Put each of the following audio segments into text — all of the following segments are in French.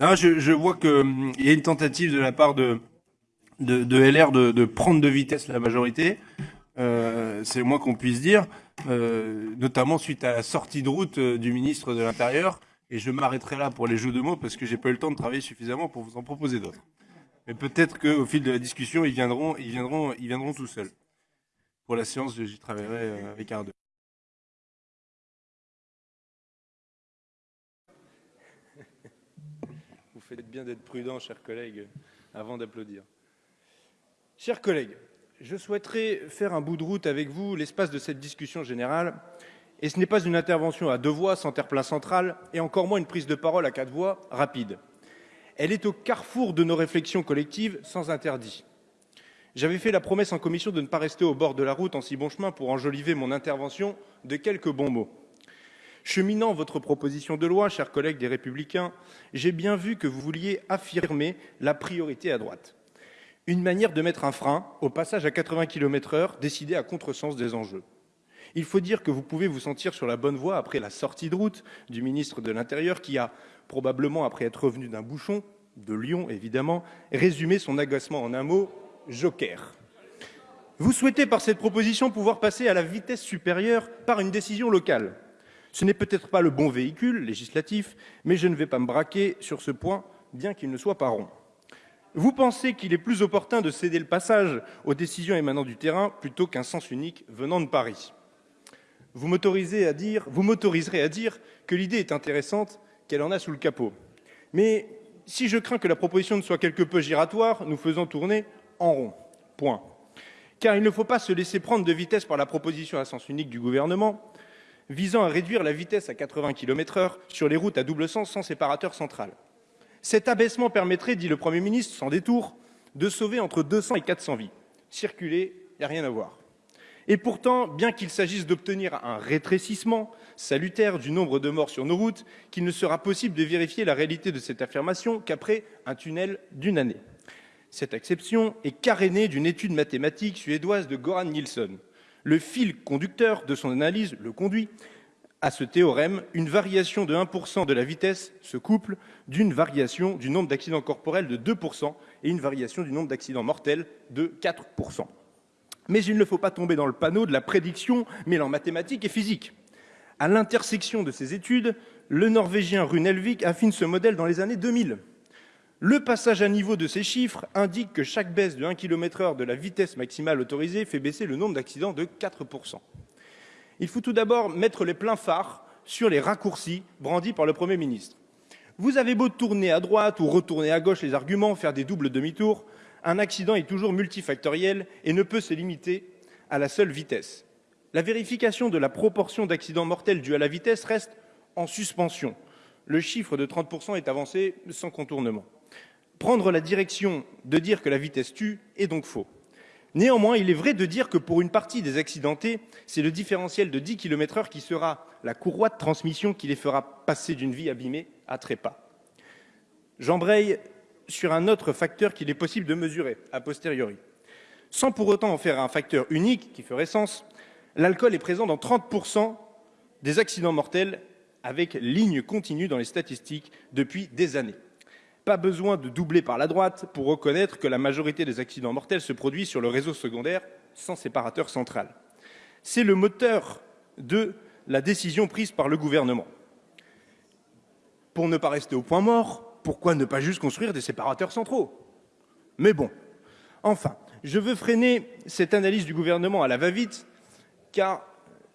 Je, je, vois qu'il hum, y a une tentative de la part de, de, de LR de, de, prendre de vitesse la majorité. Euh, c'est le moins qu'on puisse dire, euh, notamment suite à la sortie de route euh, du ministre de l'Intérieur. Et je m'arrêterai là pour les jeux de mots parce que j'ai pas eu le temps de travailler suffisamment pour vous en proposer d'autres. Mais peut-être qu'au fil de la discussion, ils viendront, ils viendront, ils viendront tout seuls. Pour la séance, j'y travaillerai euh, avec Arnaud. Vous faites bien d'être prudent, chers collègues, avant d'applaudir. Chers collègues, je souhaiterais faire un bout de route avec vous l'espace de cette discussion générale. Et ce n'est pas une intervention à deux voix sans terre-plein central, et encore moins une prise de parole à quatre voix rapide. Elle est au carrefour de nos réflexions collectives sans interdit. J'avais fait la promesse en commission de ne pas rester au bord de la route en si bon chemin pour enjoliver mon intervention de quelques bons mots. Cheminant votre proposition de loi, chers collègues des Républicains, j'ai bien vu que vous vouliez affirmer la priorité à droite une manière de mettre un frein au passage à 80 km heure décidé à contresens des enjeux. Il faut dire que vous pouvez vous sentir sur la bonne voie après la sortie de route du ministre de l'Intérieur qui a, probablement après être revenu d'un bouchon, de Lyon évidemment, résumé son agacement en un mot, joker. Vous souhaitez par cette proposition pouvoir passer à la vitesse supérieure par une décision locale. Ce n'est peut-être pas le bon véhicule législatif, mais je ne vais pas me braquer sur ce point, bien qu'il ne soit pas rond. Vous pensez qu'il est plus opportun de céder le passage aux décisions émanant du terrain plutôt qu'un sens unique venant de Paris. Vous m'autoriserez à dire, que l'idée est intéressante, qu'elle en a sous le capot. Mais si je crains que la proposition ne soit quelque peu giratoire, nous faisons tourner en rond. Point. Car il ne faut pas se laisser prendre de vitesse par la proposition à sens unique du gouvernement visant à réduire la vitesse à 80 km heure sur les routes à double sens sans séparateur central. Cet abaissement permettrait, dit le Premier ministre, sans détour, de sauver entre 200 et 400 vies. Circuler, il n'y a rien à voir. Et pourtant, bien qu'il s'agisse d'obtenir un rétrécissement salutaire du nombre de morts sur nos routes, qu'il ne sera possible de vérifier la réalité de cette affirmation qu'après un tunnel d'une année. Cette exception est carénée d'une étude mathématique suédoise de Goran Nilsson. Le fil conducteur de son analyse le conduit à ce théorème, une variation de 1% de la vitesse se couple d'une variation du nombre d'accidents corporels de 2% et une variation du nombre d'accidents mortels de 4%. Mais il ne faut pas tomber dans le panneau de la prédiction mêlant mathématiques et physique. À l'intersection de ces études, le Norvégien Rune Elvik affine ce modèle dans les années 2000. Le passage à niveau de ces chiffres indique que chaque baisse de 1 km heure de la vitesse maximale autorisée fait baisser le nombre d'accidents de 4%. Il faut tout d'abord mettre les pleins phares sur les raccourcis brandis par le Premier ministre. Vous avez beau tourner à droite ou retourner à gauche les arguments, faire des doubles demi-tours, un accident est toujours multifactoriel et ne peut se limiter à la seule vitesse. La vérification de la proportion d'accidents mortels dus à la vitesse reste en suspension. Le chiffre de 30% est avancé sans contournement. Prendre la direction de dire que la vitesse tue est donc faux. Néanmoins, il est vrai de dire que pour une partie des accidentés, c'est le différentiel de 10 km heure qui sera la courroie de transmission qui les fera passer d'une vie abîmée à trépas. J'embraye sur un autre facteur qu'il est possible de mesurer a posteriori. Sans pour autant en faire un facteur unique qui ferait sens, l'alcool est présent dans 30% des accidents mortels avec ligne continue dans les statistiques depuis des années. Pas besoin de doubler par la droite pour reconnaître que la majorité des accidents mortels se produisent sur le réseau secondaire sans séparateur central. C'est le moteur de la décision prise par le gouvernement. Pour ne pas rester au point mort, pourquoi ne pas juste construire des séparateurs centraux? Mais bon, enfin, je veux freiner cette analyse du gouvernement à la va-vite, car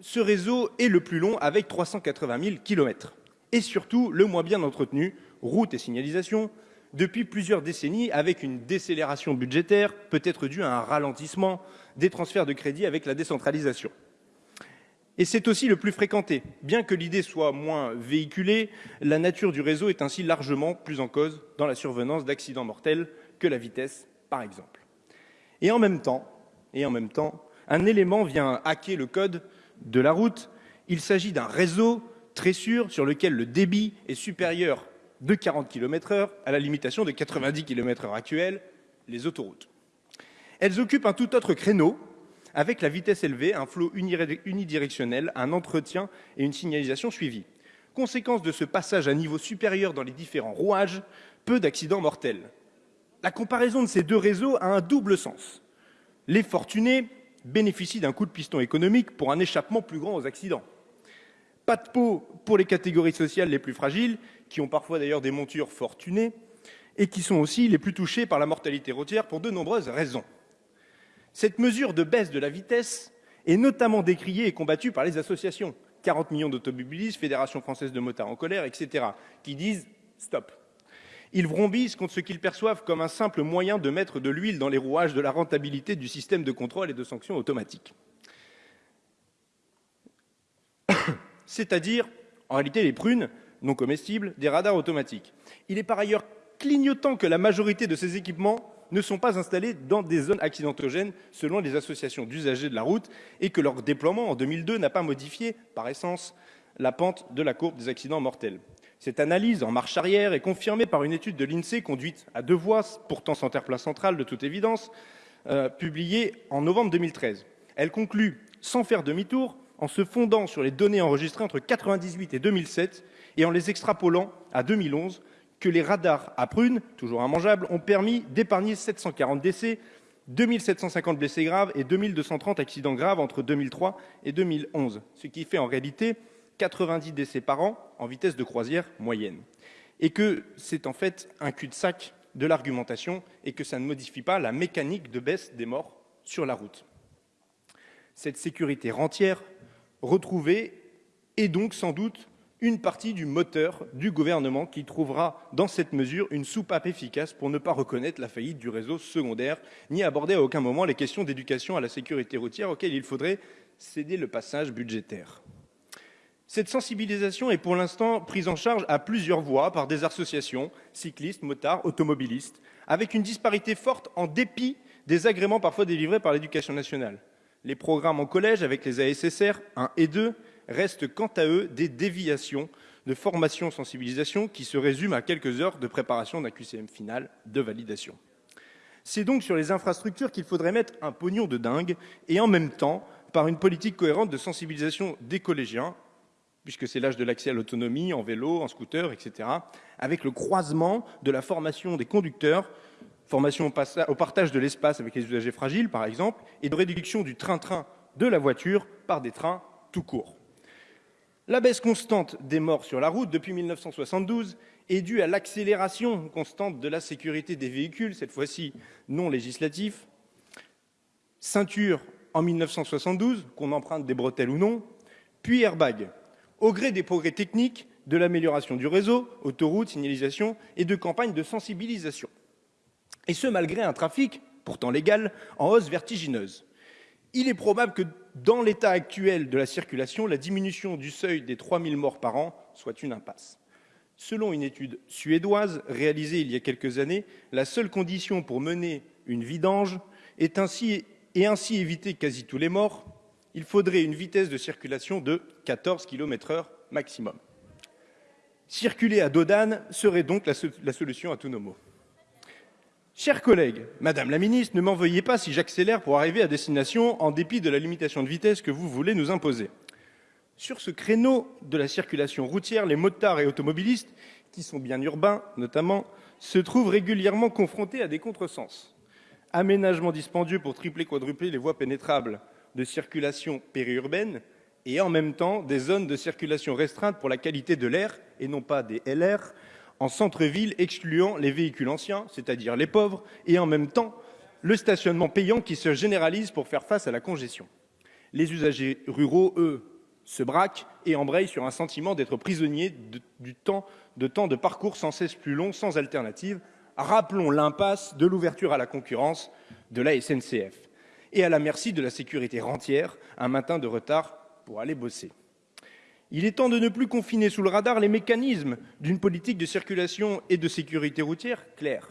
ce réseau est le plus long avec 380 000 kilomètres et surtout le moins bien entretenu, routes et signalisation, depuis plusieurs décennies avec une décélération budgétaire peut-être due à un ralentissement des transferts de crédits avec la décentralisation. Et c'est aussi le plus fréquenté. Bien que l'idée soit moins véhiculée, la nature du réseau est ainsi largement plus en cause dans la survenance d'accidents mortels que la vitesse, par exemple. Et en même temps, et en même temps, un élément vient hacker le code de la route. Il s'agit d'un réseau très sûr sur lequel le débit est supérieur de 40 km heure à la limitation de 90 km heure actuelle, les autoroutes. Elles occupent un tout autre créneau avec la vitesse élevée, un flot unidirectionnel, un entretien et une signalisation suivie. Conséquence de ce passage à niveau supérieur dans les différents rouages, peu d'accidents mortels. La comparaison de ces deux réseaux a un double sens. Les fortunés bénéficient d'un coup de piston économique pour un échappement plus grand aux accidents. Pas de peau pour les catégories sociales les plus fragiles, qui ont parfois d'ailleurs des montures fortunées, et qui sont aussi les plus touchées par la mortalité routière pour de nombreuses raisons. Cette mesure de baisse de la vitesse est notamment décriée et combattue par les associations 40 millions d'automobilistes, Fédération française de motards en colère, etc., qui disent stop. Ils vrombissent contre ce qu'ils perçoivent comme un simple moyen de mettre de l'huile dans les rouages de la rentabilité du système de contrôle et de sanctions automatiques. C'est-à-dire, en réalité, les prunes non comestibles des radars automatiques. Il est par ailleurs clignotant que la majorité de ces équipements ne sont pas installés dans des zones accidentogènes selon les associations d'usagers de la route et que leur déploiement en 2002 n'a pas modifié par essence la pente de la courbe des accidents mortels. Cette analyse en marche arrière est confirmée par une étude de l'INSEE conduite à deux voies, pourtant sans terre-plein central de toute évidence, euh, publiée en novembre 2013. Elle conclut, sans faire demi-tour, en se fondant sur les données enregistrées entre 1998 et 2007 et en les extrapolant à 2011, que les radars à prunes, toujours immangeables, ont permis d'épargner 740 décès, 2750 blessés graves et 2230 accidents graves entre 2003 et 2011, ce qui fait en réalité 90 décès par an en vitesse de croisière moyenne. Et que c'est en fait un cul-de-sac de l'argumentation et que ça ne modifie pas la mécanique de baisse des morts sur la route. Cette sécurité rentière retrouvée est donc sans doute une partie du moteur du gouvernement qui trouvera dans cette mesure une soupape efficace pour ne pas reconnaître la faillite du réseau secondaire, ni aborder à aucun moment les questions d'éducation à la sécurité routière auxquelles il faudrait céder le passage budgétaire. Cette sensibilisation est pour l'instant prise en charge à plusieurs voies par des associations, cyclistes, motards, automobilistes, avec une disparité forte en dépit des agréments parfois délivrés par l'éducation nationale. Les programmes en collège avec les ASSR 1 et 2 restent quant à eux des déviations de formation sensibilisation qui se résument à quelques heures de préparation d'un QCM final de validation. C'est donc sur les infrastructures qu'il faudrait mettre un pognon de dingue et en même temps par une politique cohérente de sensibilisation des collégiens, puisque c'est l'âge de l'accès à l'autonomie en vélo, en scooter, etc., avec le croisement de la formation des conducteurs, formation au partage de l'espace avec les usagers fragiles, par exemple, et de réduction du train-train de la voiture par des trains tout court. La baisse constante des morts sur la route depuis 1972 est due à l'accélération constante de la sécurité des véhicules, cette fois-ci non législatif. Ceinture en 1972, qu'on emprunte des bretelles ou non, puis airbag. Au gré des progrès techniques, de l'amélioration du réseau, autoroutes, signalisation et de campagnes de sensibilisation. Et ce, malgré un trafic, pourtant légal, en hausse vertigineuse. Il est probable que dans l'état actuel de la circulation, la diminution du seuil des 3000 morts par an soit une impasse. Selon une étude suédoise réalisée il y a quelques années, la seule condition pour mener une vidange est et ainsi éviter quasi tous les morts, il faudrait une vitesse de circulation de 14 km heure maximum. Circuler à dos d'âne serait donc la, la solution à tous nos maux. Chers collègues, Madame la Ministre, ne m'en veuillez pas si j'accélère pour arriver à destination en dépit de la limitation de vitesse que vous voulez nous imposer. Sur ce créneau de la circulation routière, les motards et automobilistes, qui sont bien urbains notamment, se trouvent régulièrement confrontés à des contresens. Aménagement dispendieux pour tripler, quadrupler les voies pénétrables de circulation périurbaine et en même temps des zones de circulation restreintes pour la qualité de l'air et non pas des LR en centre-ville, excluant les véhicules anciens, c'est-à-dire les pauvres, et en même temps le stationnement payant qui se généralise pour faire face à la congestion. Les usagers ruraux, eux, se braquent et embrayent sur un sentiment d'être prisonniers de, du temps de temps de parcours sans cesse plus long, sans alternative. Rappelons l'impasse de l'ouverture à la concurrence de la SNCF et à la merci de la sécurité rentière, un matin de retard pour aller bosser. Il est temps de ne plus confiner sous le radar les mécanismes d'une politique de circulation et de sécurité routière claire.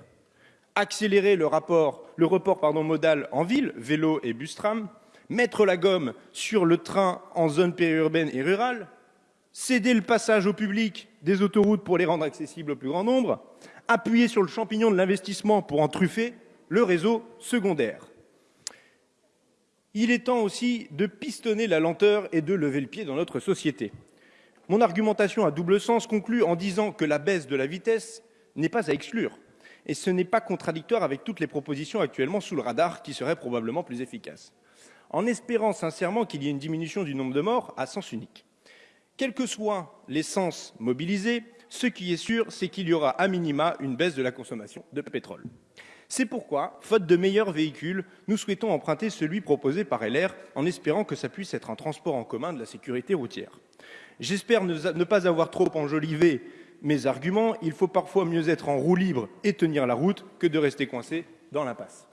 Accélérer le, rapport, le report pardon, modal en ville, vélo et bus-tram, mettre la gomme sur le train en zone périurbaine et rurale, céder le passage au public des autoroutes pour les rendre accessibles au plus grand nombre, appuyer sur le champignon de l'investissement pour en truffer le réseau secondaire. Il est temps aussi de pistonner la lenteur et de lever le pied dans notre société. Mon argumentation à double sens conclut en disant que la baisse de la vitesse n'est pas à exclure et ce n'est pas contradictoire avec toutes les propositions actuellement sous le radar qui seraient probablement plus efficaces, en espérant sincèrement qu'il y ait une diminution du nombre de morts à sens unique. Quel que soit l'essence mobilisée, ce qui est sûr, c'est qu'il y aura à minima une baisse de la consommation de pétrole. C'est pourquoi, faute de meilleurs véhicules, nous souhaitons emprunter celui proposé par LR en espérant que ça puisse être un transport en commun de la sécurité routière. J'espère ne pas avoir trop enjolivé mes arguments. Il faut parfois mieux être en roue libre et tenir la route que de rester coincé dans l'impasse.